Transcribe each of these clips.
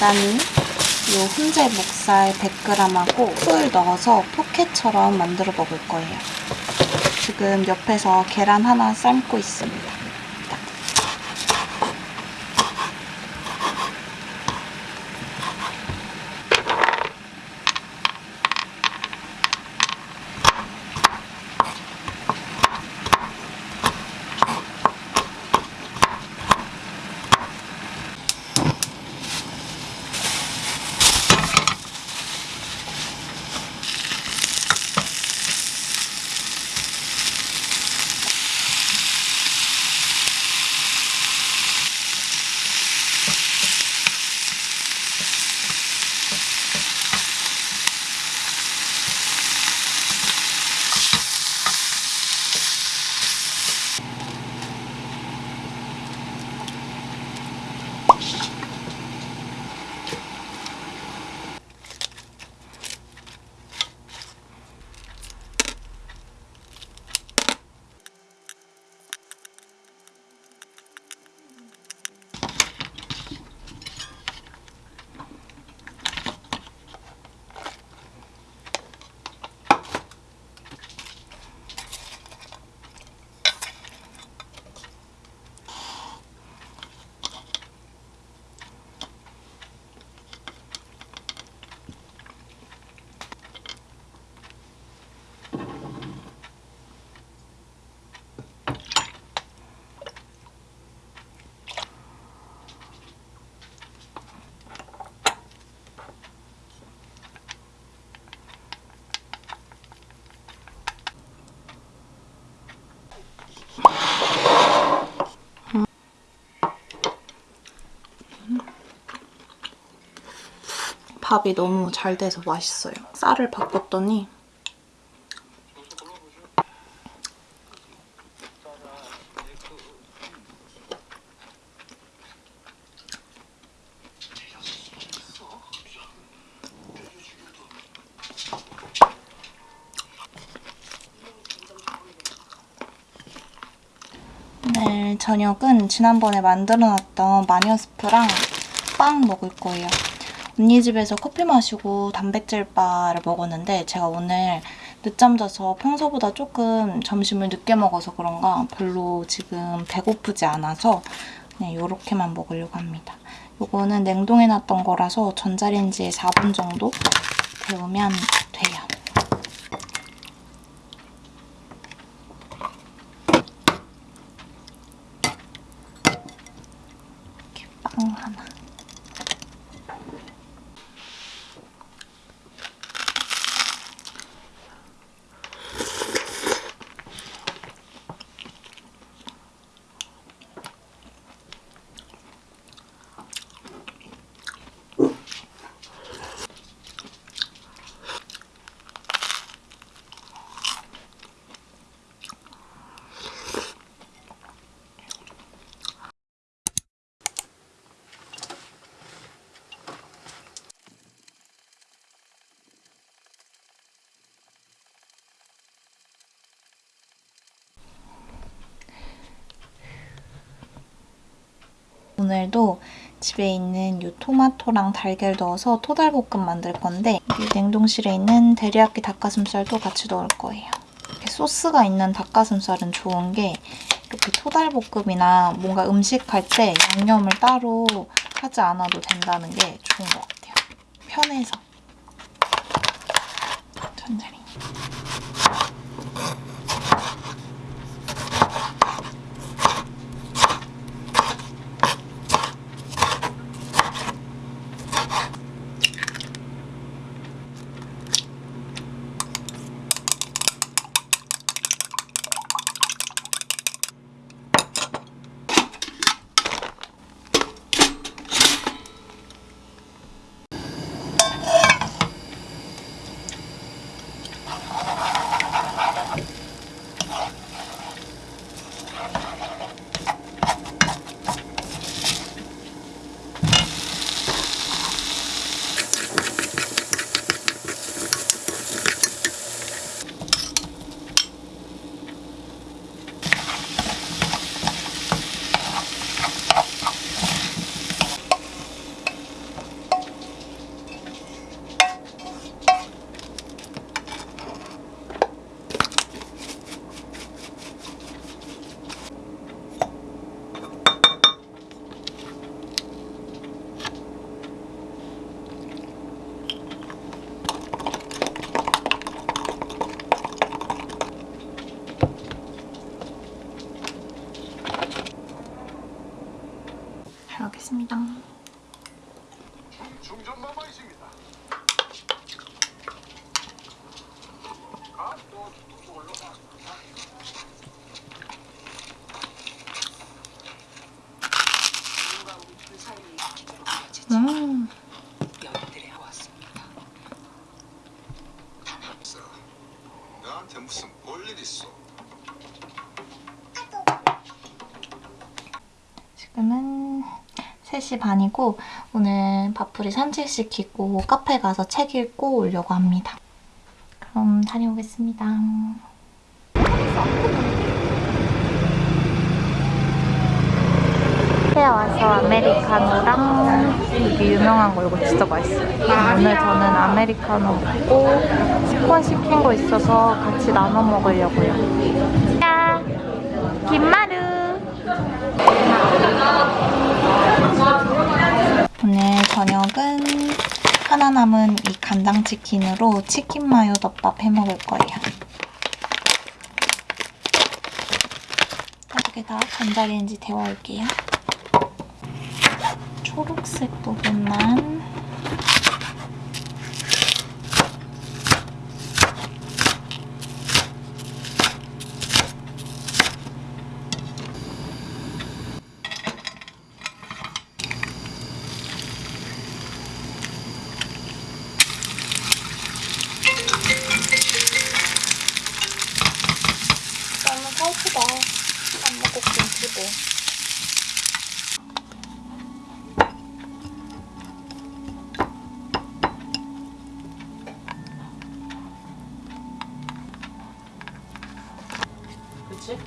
간단히 이 훈제 목살 100g하고 술 넣어서 포켓처럼 만들어 먹을 거예요. 지금 옆에서 계란 하나 삶고 있습니다. 밥이 너무 잘 돼서 맛있어요. 쌀을 바꿨더니 저녁은 지난번에 만들어놨던 마녀스프랑 빵 먹을 거예요. 언니 집에서 커피 마시고 단백질 바를 먹었는데 제가 오늘 늦잠 자서 평소보다 조금 점심을 늦게 먹어서 그런가 별로 지금 배고프지 않아서 그냥 이렇게만 먹으려고 합니다. 이거는 냉동해놨던 거라서 전자레인지에 4분 정도 데우면 돼요. 오늘도 집에 있는 이 토마토랑 달걀 넣어서 토달볶음 만들 건데 이 냉동실에 있는 데리야끼 닭가슴살도 같이 넣을 거예요. 소스가 있는 닭가슴살은 좋은 게 이렇게 토달볶음이나 뭔가 음식할 때 양념을 따로 하지 않아도 된다는 게 좋은 것 같아요. 편해서. 천천히. 중전마마 있습니다. 아, 또 이걸로 가. 음, 연들에 왔습니다. 없어. 나한테 무슨 볼일 있어? 지금은 3시 반이고 오늘 밥풀이 산책시키고 카페 가서 책 읽고 오려고 합니다. 그럼 다녀오겠습니다. 카페에 와서 아메리카노랑 여기 유명한 거 이거 진짜 맛있어요. 오늘 저는 아메리카노 먹고 스콘 시킨 거 있어서 같이 나눠 먹으려고요. 야, 김마루. 오늘 저녁은 하나 남은 이 간장치킨으로 치킨 마요 덮밥 해 먹을 거예요. 여기다 전자레인지 데워올게요. 초록색 부분만 그저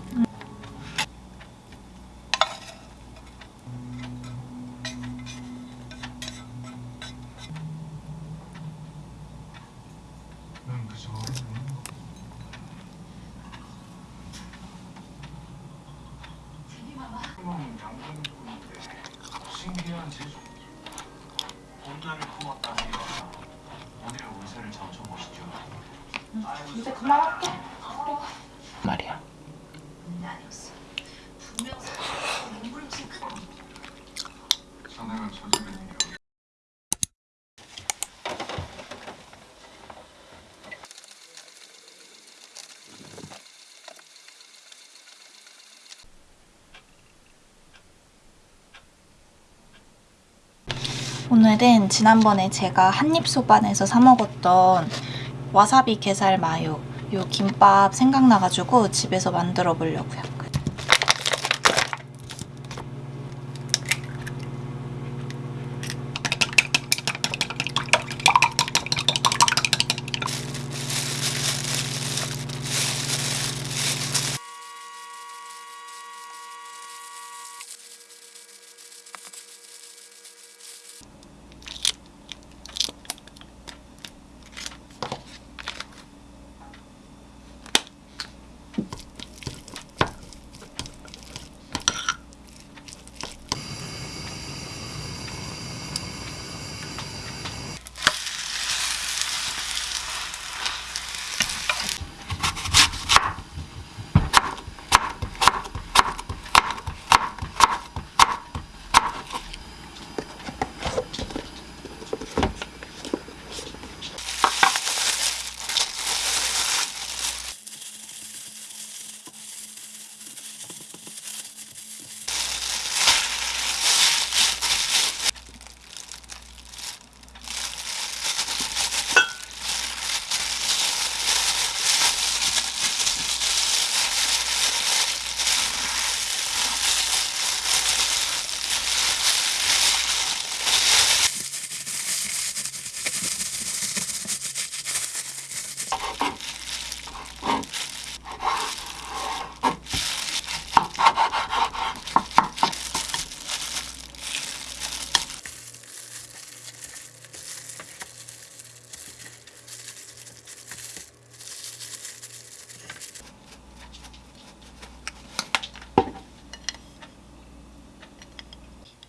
먹는 장군인데 신기한 제주. 본나를 품었다니요. 오늘의 운세를 점쳐보시죠. 이제 그만할게. 말이야. 자네가 저지른 일이 오늘은 지난번에 제가 한입소반에서 사 먹었던 와사비 게살 마요 요 김밥 생각나가지고 집에서 만들어 보려고요.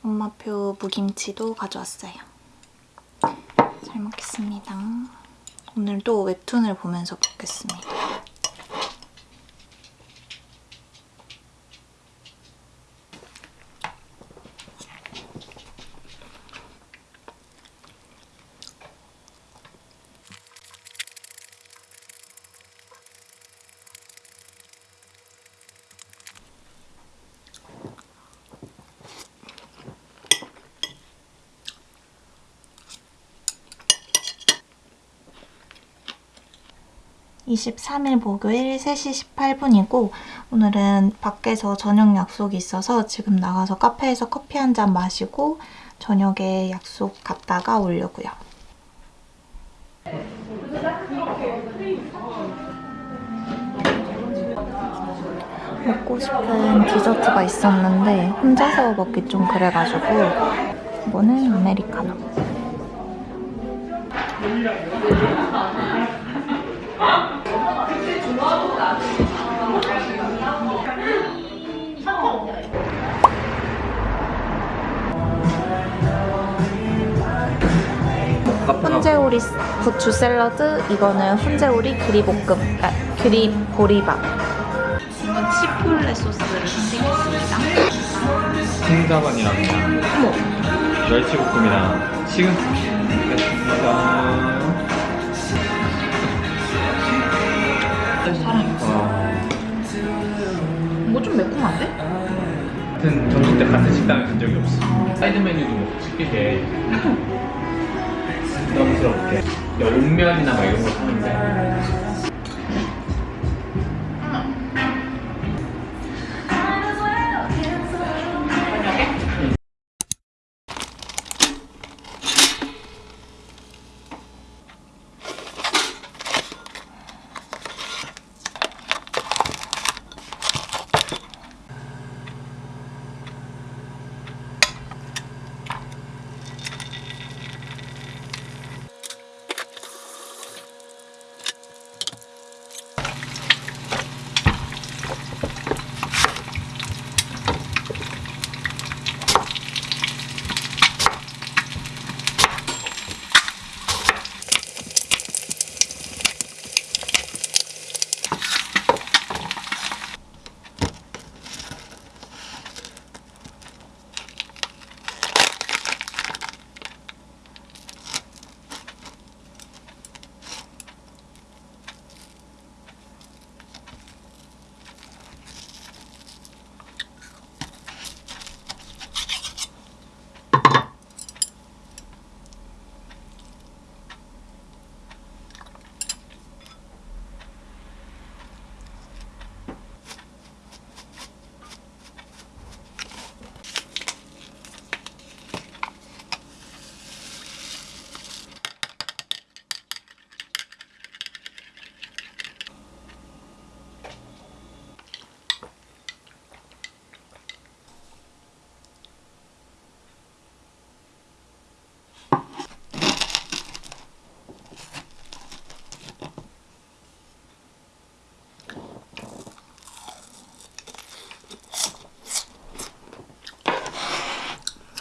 엄마표 무김치도 가져왔어요. 잘 먹겠습니다. 오늘도 웹툰을 보면서 먹겠습니다. 23일 목요일 3시 18분이고 오늘은 밖에서 저녁 약속이 있어서 지금 나가서 카페에서 커피 한 잔 마시고 저녁에 약속 갔다가 오려고요. 먹고 싶은 디저트가 있었는데 혼자서 먹기 좀 그래가지고 이거는 아메리카노. 훈제오리 부추 샐러드, 이거는 훈제오리 그리볶음, 아, 그리 보리밥. 이건 치폴레 소스를 선택했습니다. 킹사반이랑 멸치볶음이랑 식은 먹 좀 매콤한데? 같은 점심 때 같은 식당에 간 적이 없어. 사이드 메뉴도 시키게 부담스럽게 열면이나 막 이런 거 사는데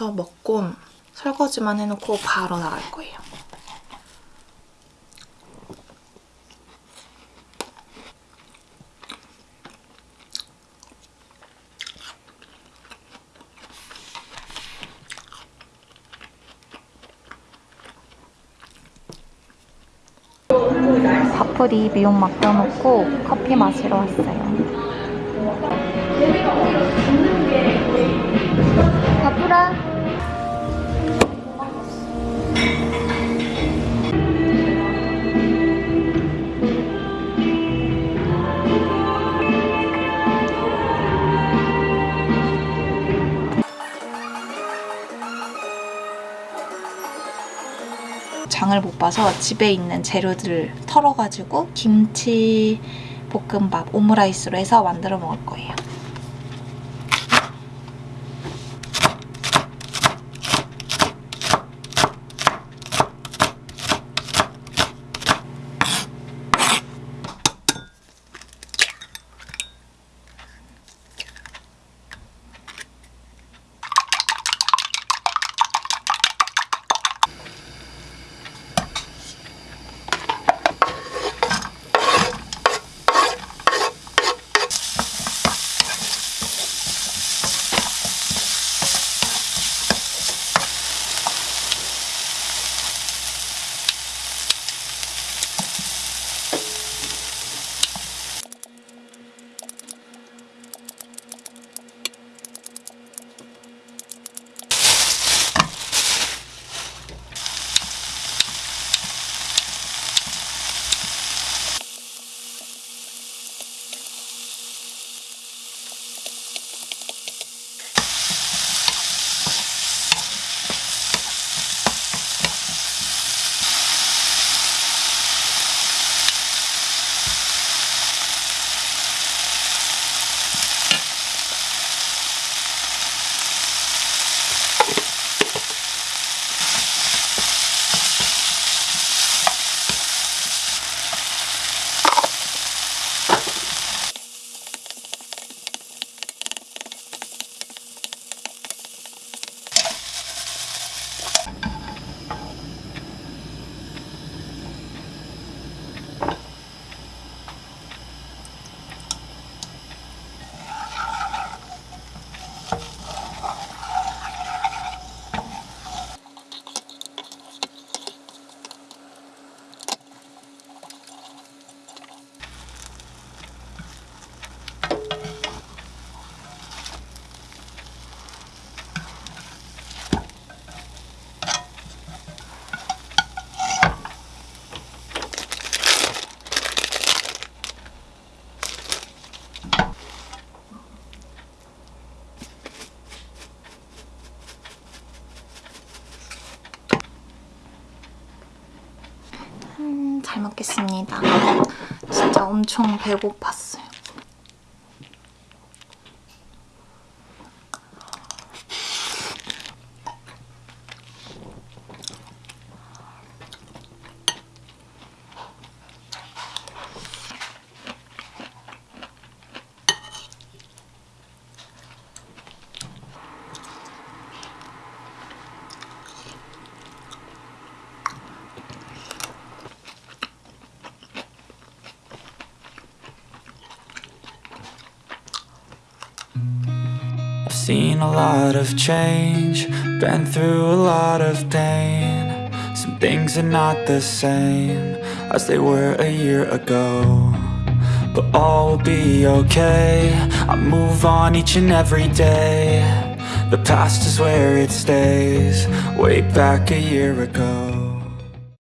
저 먹고 설거지만 해놓고 바로 나갈 거예요. 밥풀이 미용 맡겨놓고 커피 마시러 왔어요. 바쁘라. 장을 못 봐서 집에 있는 재료들을 털어가지고 김치 볶음밥 오므라이스로 해서 만들어 먹을 거예요. 먹겠습니다. 진짜 엄청 배고팠 seen a lot of change, been through a lot of pain. Some things are not the same as they were a year ago. But all will be okay. I move on each and every day. The past is where it stays, way back a year ago.